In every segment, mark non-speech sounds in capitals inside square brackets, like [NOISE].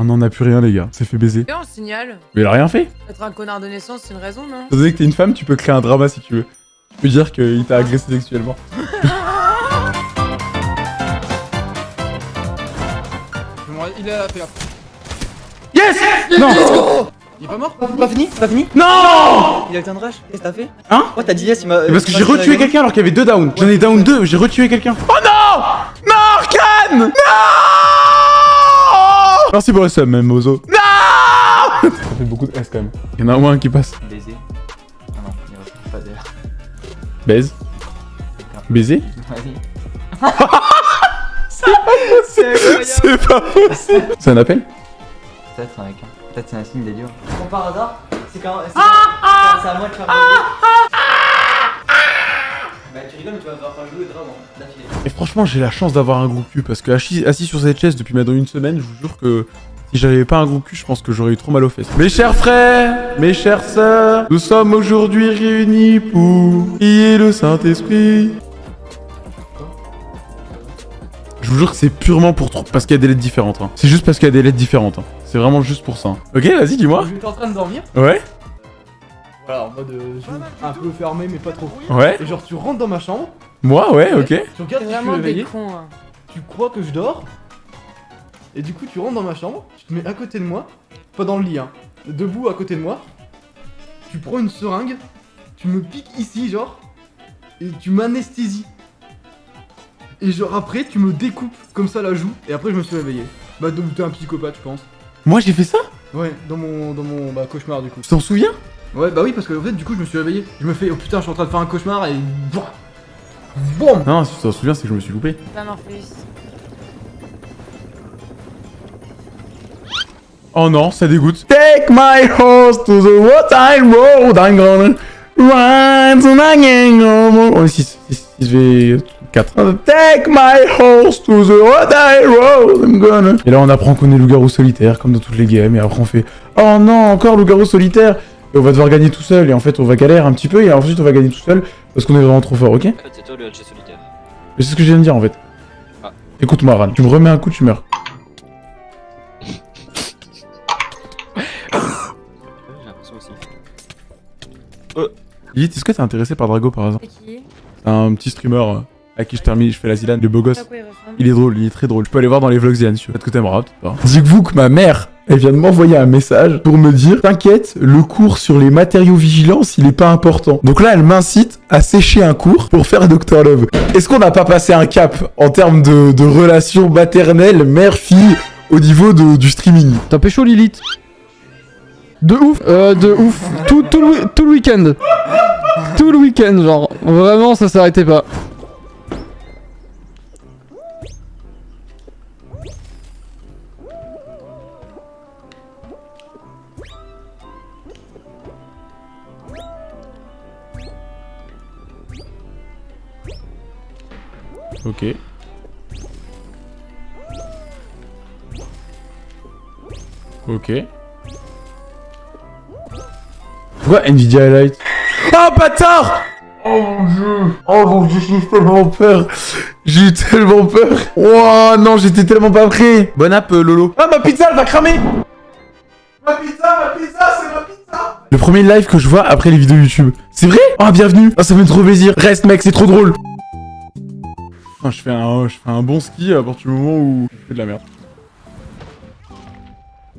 On n'en a plus rien, les gars. C'est fait baiser. Et on signale. Mais il a rien fait. Être un connard de naissance, c'est une raison, non Étant donné que t'es une femme, tu peux créer un drama si tu veux. Tu peux dire qu'il t'a agressé sexuellement. [LAUGHS] Il a fait Yes Non Il est pas mort Pas fini Pas fini Non Il a eu un rush Qu'est-ce que t'as fait Hein Ouais, t'as dit yes, il m'a. Parce que j'ai retué quelqu'un alors qu'il y avait deux downs. J'en ai down deux, j'ai retué quelqu'un. Oh non Non, Arcane Non Merci pour le sub, même, Mozo. Non Ça fait beaucoup de S quand même. Il y en a au moins un qui passe. Baiser. Ah non, il y a pas d'air. Baise. Baiser Vas-y. C'est pas possible C'est un appel Peut-être avec un. Peut-être c'est un signe des dieux. Bon, par hasard, c'est quand. C'est c'est à moi de faire Bah, tu rigoles, mais tu vas devoir faire le jeu et vraiment, d'affilée. Et franchement, j'ai la chance d'avoir un gros cul parce que assis, assis sur cette chaise depuis maintenant une semaine, je vous jure que si j'avais pas un gros cul, je pense que j'aurais eu trop mal aux fesses. Mes chers frères, mes chères sœurs, nous sommes aujourd'hui réunis pour prier le Saint-Esprit. Je vous jure que c'est purement pour trop, parce qu'il y a des lettres différentes. hein. C'est juste parce qu'il y a des lettres différentes. hein. C'est vraiment juste pour ça. hein. Ok, vas-y, dis-moi. J'étais en train de dormir. Ouais, Voilà, en mode euh, un peu fermé, mais pas trop. ouais. Et genre, tu rentres dans ma chambre. Moi, ouais, ok. Tu regardes si je suis réveillé. cons, hein. Tu crois que je dors. Et du coup, tu rentres dans ma chambre. Tu te mets à côté de moi. Pas dans le lit, hein. Debout à côté de moi. Tu prends une seringue. Tu me piques ici, genre. Et tu m'anesthésies. Et genre après, tu me découpes comme ça la joue. Et après, je me suis réveillé. Bah, donc t'es un psychopathe, je pense. Moi, j'ai fait ça? Ouais, dans mon, dans mon bah, cauchemar du coup. Tu t'en souviens? Ouais, bah oui, parce que en fait, du coup, je me suis réveillé. Je me fais, oh putain, je suis en train de faire un cauchemar et. Boum Non, si tu t'en souviens, c'est que je me suis loupé. Morpheus. Oh non, ça dégoûte. Take my horse to the water road, I'm gonna ride to my gang. Oh, 6, 6, 6 V 4. Take my horse to the water road, I'm gonna... Et là, on apprend qu'on est loup-garou solitaire, comme dans toutes les games, et après on fait Oh non, encore loup-garou solitaire Et on va devoir gagner tout seul, et en fait, on va galérer un petit peu, et ensuite, on va gagner tout seul, parce qu'on est vraiment trop fort, ok En fait, c'est toi le HG solitaire. Mais c'est ce que je viens de dire, en fait. Ah. Écoute-moi, Ran, tu me remets un coup, tu meurs. [COUGHS] J'ai l'impression aussi. Lilith, est-ce que t'es intéressé par Drago, par hasard C'est qui? C'est un petit streamer euh, à qui je termine, je fais la zilane, le beau gosse. quoi il est drôle, il est très drôle. Je peux aller voir dans les vlogs Zian, peut-être que t'aimeras, peut-être pas. Dites-vous que ma mère, elle vient de m'envoyer un message pour me dire T'inquiète, le cours sur les matériaux vigilance, il est pas important. Donc là, elle m'incite à sécher un cours pour faire Dr Love. Est-ce qu'on n'a pas passé un cap en termes de, de relations maternelles, mère-fille, au niveau de- du streaming? T'as pécho Lilith? De ouf Euh, de ouf tout, tout, le, tout le week-end Tout le week-end, genre. Vraiment, ça s'arrêtait pas. Ok. Ok. Quoi Nvidia Highlight Oh bâtard! Oh mon dieu! Oh mon dieu, j'ai eu tellement peur! J'ai eu tellement peur! Oh non, j'étais tellement pas prêt! Bon app, euh, Lolo. Ah, ma pizza, elle va cramer! Ma pizza, ma pizza, c'est ma pizza! Le premier live que je vois après les vidéos YouTube. C'est vrai? Oh, bienvenue. Oh, ça me fait trop plaisir. Reste, mec, c'est trop drôle Je fais un, je fais un bon ski à partir du moment où je fais de la merde.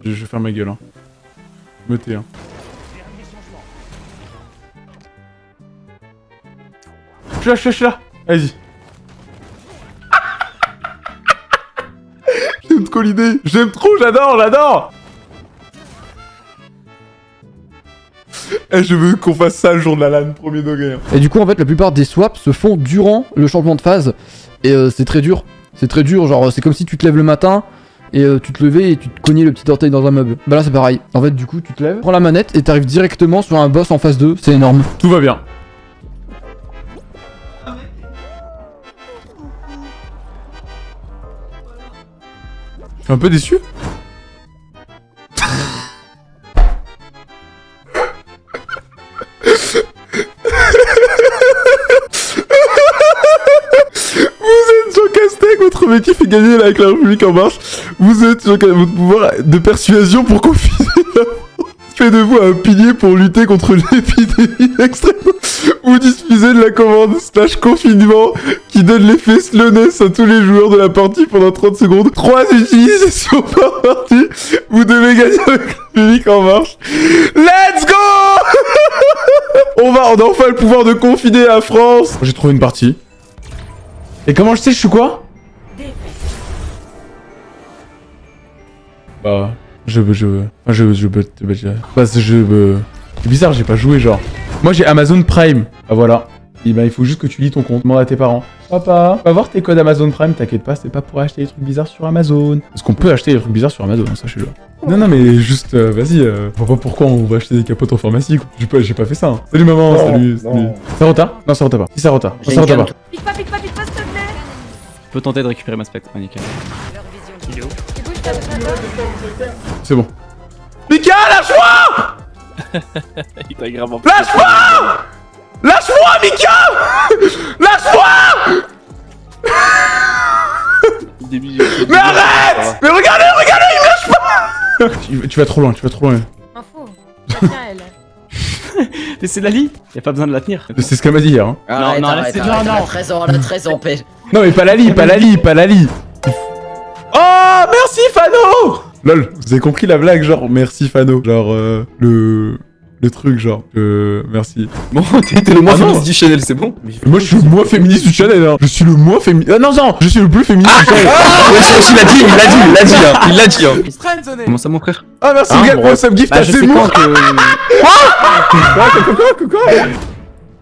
Je, vais faire ma gueule, hein. Me hein. Je suis là, je suis là, je suis là Vas-y. [LAUGHS] J'aime trop l'idée J'aime trop, j'adore, j'adore Eh, je veux qu'on fasse ça le jour de la LAN, premier degré. hein. Et du coup, en fait, la plupart des swaps se font durant le changement de phase. Et euh, c'est très dur. C'est très dur, genre, c'est comme si tu te lèves le matin et euh, tu te levais et tu te cognais le petit orteil dans un meuble. Bah là, c'est pareil. En fait, du coup, tu te lèves, prends la manette et t'arrives directement sur un boss en phase 2. C'est énorme. Tout va bien. Je suis un peu déçu? Gagner avec la République en marche. Vous êtes sur votre pouvoir de persuasion pour confiner la France. Fait de vous un pilier pour lutter contre l'épidémie extrême. Vous diffusez de la commande slash confinement qui donne l'effet slowness à tous les joueurs de la partie pendant 30 secondes. 3 utilisations par partie. Vous devez gagner avec le public en marche. Let's go [LAUGHS] On va, on a enfin le pouvoir de confiner la France. J'ai trouvé une partie. Et comment je sais je suis quoi? Bah, je veux, je veux, enfin, je, je veux, je, je, bah, c'est- je veux. C'est bizarre, j'ai pas joué genre. Moi j'ai Amazon Prime. Ah voilà. Et ben il faut juste que tu lis ton compte. Demande à tes parents. Papa, va voir tes codes Amazon Prime. T'inquiète pas, c'est pas pour acheter des trucs bizarres sur Amazon. Parce qu'on peut acheter des trucs bizarres sur Amazon, hein, sachez-le. Non non mais juste, euh, vas-y. Euh, je vois pas pourquoi on va acheter des capotes en pharmacie. quoi. J'ai pas, j'ai pas fait ça. hein. Salut maman, salut, salut. Ça retarde Non, ça retarde pas. Si ça retarde. J'ai Ça canne. pas. Pique pas, pique pas, pique pas, s'il te plaît Je peux tenter de récupérer ma spectre. Ah, nickel. Bouges ta tête C'est bon. Mika, lâche-moi Il t'a gravement Lâche-moi Lâche-moi, Mika Lâche-moi Mais arrête Mais regardez, regardez, il me lâche pas tu, vas trop loin, tu vas trop loin. Info. Tiens, elle. [LAUGHS] Mais c'est Lali Y'a pas besoin de la tenir. C'est ce qu'elle m'a dit hier. Hein. Arrête, non, arrête, laissez- arrête, non, elle a non. 13 ans, elle a 13 ans, paix. Non mais pas Lali, pas Lali, pas Lali Oh merci Fano Lol, vous avez compris la blague genre merci Fano Genre euh, le... le truc genre euh, merci. Bon, [LAUGHS] t'es le moins Ah non. féministe du Chanel, c'est bon? Moi je suis le moins féministe du channel hein. Je suis le moins féministe... Ah non non Je suis le plus féministe du channel Ouais, il l'a dit, il l'a dit, il l'a dit, hein, il l'a dit. Hein. Comment ça, mon frère? Ah merci Ah, gars pour le sub gift Bah, à je sais Zemmour. [LAUGHS] Quoi? Quoi quoi quoi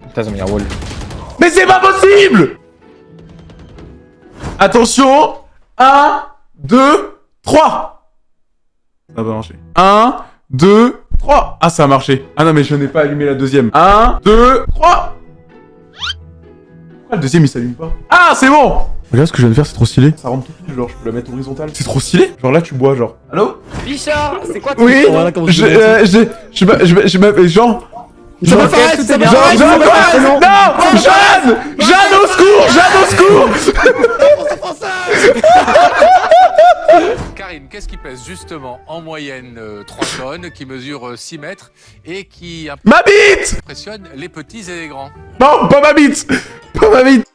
Putain, ils ont mis un wall. Mais c'est pas possible Attention 1, 2, 3 Ça va marcher. 1, 2, 3 Ah, ça a marché. Ah non, mais je n'ai pas allumé la deuxième. 1, 2, 3 Pourquoi le deuxième, il s'allume pas Ah, c'est bon Regarde ce que je viens de faire, c'est trop stylé. Ça rentre tout pile, genre, je peux la mettre horizontale. C'est trop stylé Genre là, tu bois, genre. Allô Bichard, c'est quoi ton Oui Je... je euh, je... Je... m'a- Je... Je... m'appelle Jean... Ça va, Jean- Fares, ça va, Jean- Fares, Jean- ça va, Fares, Non Jeanne Jeanne au secours Jeanne au secours Karim, qu'est-ce qui pèse justement en moyenne euh, 3 tonnes, qui mesure euh, 6 mètres et qui Ma bite impressionne les petits et les grands? Non, pas ma bite. Pas ma bite